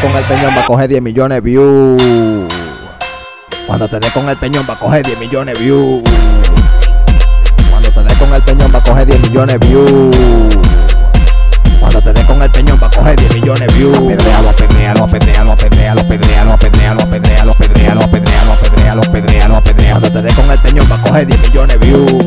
con el peñón va a coger 10 millones de views. Cuando te dé con el peñón va a coger 10 millones de views. Cuando te dé con el peñón va a coger 10 millones de views. Cuando te dé con el peñón va a coger 10 millones de views. Cuando te con el peñón va a coger 10 millones de views.